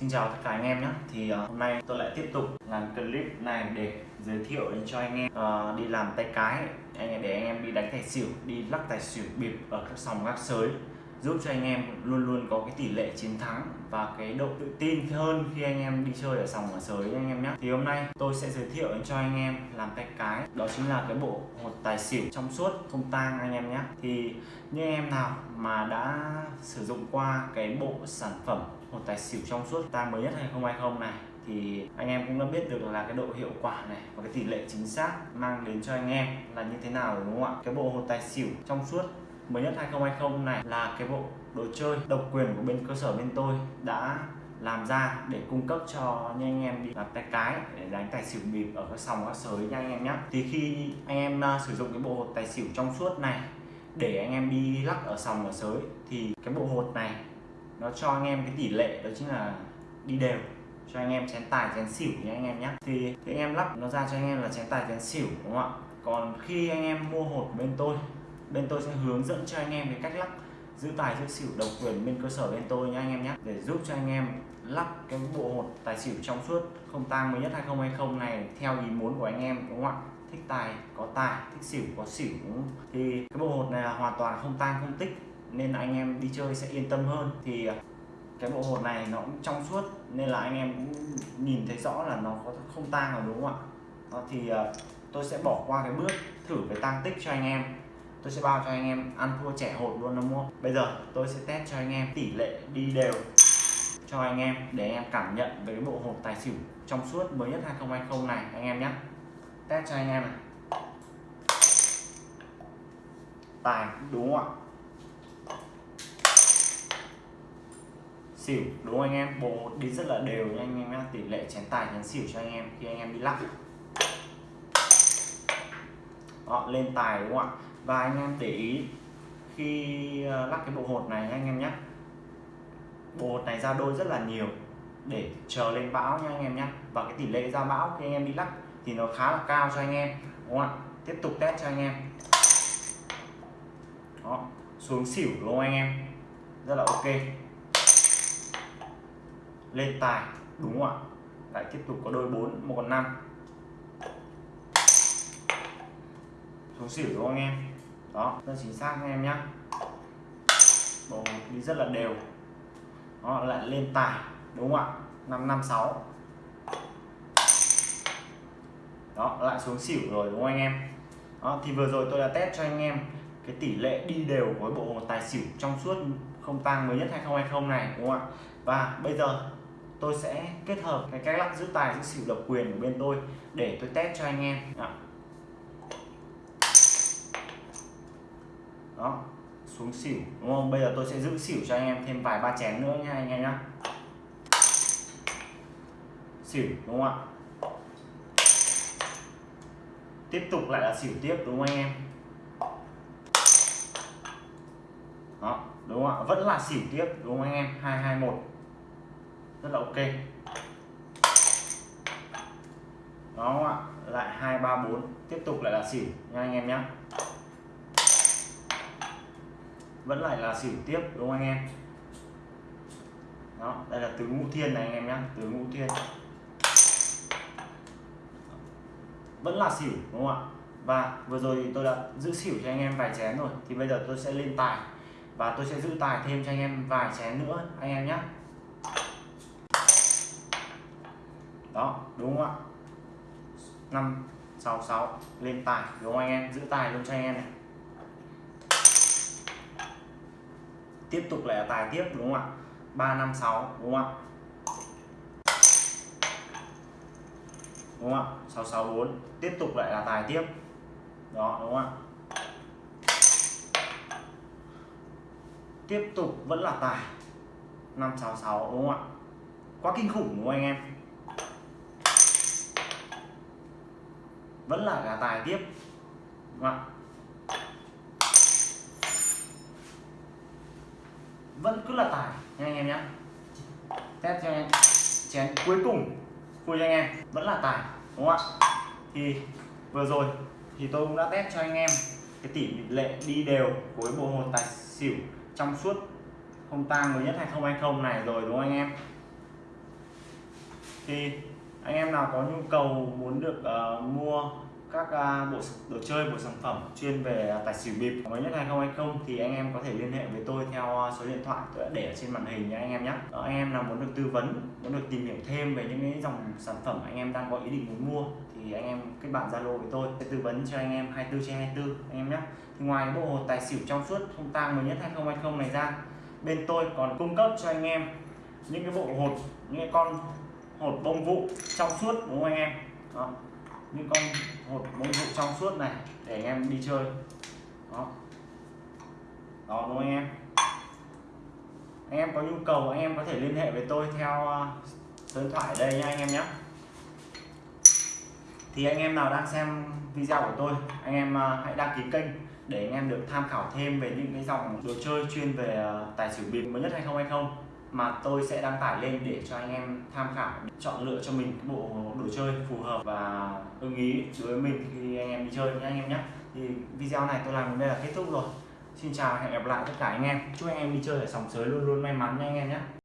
Xin chào tất cả anh em nhé. Thì uh, hôm nay tôi lại tiếp tục làm clip này để giới thiệu đến cho anh em uh, đi làm tay cái. Anh em để anh em đi đánh tài xỉu đi lắc tài xỉu bịp ở các sòng các sới. Giúp cho anh em luôn luôn có cái tỷ lệ chiến thắng và cái độ tự tin hơn khi anh em đi chơi ở sòng ở sới anh em nhé. Thì hôm nay tôi sẽ giới thiệu cho anh em làm tay cái. Đó chính là cái bộ hột tài xỉu trong suốt không tang anh em nhé. Thì như em nào mà đã sử dụng qua cái bộ sản phẩm một tài xỉu trong suốt tang mới nhất 2020 này. Thì anh em cũng đã biết được là cái độ hiệu quả này và cái tỷ lệ chính xác mang đến cho anh em là như thế nào đúng không ạ? Cái bộ hột tài xỉu trong suốt mới nhất 2020 này là cái bộ đồ chơi độc quyền của bên cơ sở bên tôi đã làm ra để cung cấp cho những anh em đi làm tay cái để đánh tài xỉu bịp ở các sòng các sới nha anh em nhé thì khi anh em uh, sử dụng cái bộ hột tài xỉu trong suốt này để anh em đi lắc ở sòng ở sới thì cái bộ hột này nó cho anh em cái tỷ lệ đó chính là đi đều. Cho anh em chén tài chén xỉu nha anh em nhé. Thì, thì anh em lắp nó ra cho anh em là chén tài chén xỉu đúng không ạ? Còn khi anh em mua hột bên tôi bên tôi sẽ hướng dẫn cho anh em cái cách lắp giữ tài giữ xỉu độc quyền bên cơ sở bên tôi nha anh em nhé. Để giúp cho anh em lắp cái bộ hột tài xỉu trong suốt không tang mới nhất 2020 này theo ý muốn của anh em đúng không ạ? Thích tài có tài thích xỉu có xỉu đúng không? thì cái bộ hột này là hoàn toàn không tang không tích nên anh em đi chơi sẽ yên tâm hơn. Thì à, cái bộ hột này nó cũng trong suốt, nên là anh em cũng nhìn thấy rõ là nó có không tang rồi đúng không ạ? Đó, thì à, tôi sẽ bỏ qua cái bước thử cái tăng tích cho anh em. Tôi sẽ bao cho anh em ăn thua trẻ hột luôn nó mua. bây giờ tôi sẽ test cho anh em tỷ lệ đi đều cho anh em để anh em cảm nhận về cái bộ hột tài xỉu trong suốt mới nhất 2020 này, anh em nhé test cho anh em này. Tài, đúng không ạ? Xỉu đúng không anh em? Bộ hột đi rất là đều nha anh em nhé tỷ lệ chén tài chén xỉu cho anh em khi anh em đi lắc. Đó, lên tài đúng không ạ? Và anh em để ý khi ờ, lắc cái bộ hột này anh em nhé bộ hột này ra đôi rất là nhiều để chờ lên bão nha anh em nhé và cái tỷ lệ ra bão khi anh em đi lắc thì nó khá là cao cho anh em đúng không ạ? Tiếp tục test cho anh em. Đó xuống xỉu đúng anh em? Rất là ok lên tài đúng không ạ? Lại tiếp tục có đôi 4 một con 5 xuống xỉu đúng không anh em? Đó rất chính xác anh em nhé bộ đi rất là đều. Nó lại lên tài đúng không ạ? 556 đó lại xuống xỉu rồi đúng không anh em? Đó, thì vừa rồi tôi đã test cho anh em cái tỷ lệ đi đều với bộ tài xỉu trong suốt không tăng mới nhất 2020 này đúng không ạ? Và bây giờ tôi sẽ kết hợp cái cách lắc giữ tài, giữ xỉu độc quyền của bên tôi để tôi test cho anh em. Đó. đó, xuống xỉu, đúng không? Bây giờ tôi sẽ giữ xỉu cho anh em thêm vài ba chén nữa nha anh em nhá. Xỉu, đúng không ạ? Tiếp tục lại là xỉu tiếp, đúng không anh em? Đó, đúng không ạ? Vẫn là xỉu tiếp, đúng không anh em? 221 rất là ok. Đó không ạ? Lại 234 tiếp tục lại là xỉu nha anh em nhé vẫn lại là xỉu tiếp, đúng không anh em? Đó, đây là tứ ngũ thiên này anh em nhé tứ ngũ thiên. Vẫn là xỉu đúng không ạ? Và vừa rồi tôi đã giữ xỉu cho anh em vài chén rồi, thì bây giờ tôi sẽ lên tài. Và tôi sẽ giữ tài thêm cho anh em vài chén nữa, anh em nhé đó, đúng không ạ? Năm, sáu sáu, lên tài, đúng không anh em? Giữ tài luôn cho anh em này. Tiếp tục là tài tiếp, đúng không ạ? 356 đúng không ạ? Đúng không ạ? 664 tiếp tục lại là tài tiếp. Đó, đúng không ạ? Tiếp tục vẫn là tài. 566 đúng không ạ? Quá kinh khủng, đúng không anh em? Vẫn là gà tài tiếp. Đúng không vẫn cứ là tài, nha anh em nhé test cho anh em. Chén cuối cùng. Vui cho anh em. Vẫn là tài, đúng không ạ? Thì vừa rồi thì tôi cũng đã test cho anh em cái tỷ lệ đi đều của cái bộ hồn tài xỉu trong suốt không tang mới nhất 2020 này rồi, đúng không anh em? Thì anh em nào có nhu cầu muốn được uh, mua các uh, bộ đồ chơi bộ sản phẩm chuyên về tài xỉu bịp mới nhất 2020 thì anh em có thể liên hệ với tôi theo ờ, số điện thoại tôi đã để ở trên màn hình nha anh em nhé Đó, anh em nào muốn được tư vấn muốn được tìm hiểu thêm về những cái dòng sản phẩm anh em đang có ý định muốn mua thì anh em kết bạn zalo với tôi sẽ tư vấn cho anh em 24 trên 24 anh em nhé thì ngoài bộ hồ tài xỉu trong suốt không tang mới nhất 2020 này ra bên tôi còn cung cấp cho anh em những cái bộ hột những cái con hột bông vụ trong suốt, đúng không anh em? Đó. Những con hột bông vụ trong suốt này để anh em đi chơi. Đó. Đó, đúng không anh em? Anh em có nhu cầu, anh em có thể liên hệ với tôi theo à, số điện thoại đây nha anh em nhé. Thì anh em nào đang xem video của tôi, anh em à, hãy đăng ký kênh để anh em được tham khảo thêm về những cái dòng đồ chơi chuyên về à, tài xỉu bịp mới nhất 2020 mà tôi sẽ đăng tải lên để cho anh em tham khảo, chọn lựa cho mình cái bộ đồ chơi phù hợp. Và ưng ý với mình khi anh em đi chơi nhé, anh em nhé. Thì video này tôi làm đến đây là kết thúc rồi. Xin chào hẹn gặp lại tất cả anh em. Chúc anh em đi chơi ở sòng sới luôn luôn may mắn nha anh em nhé.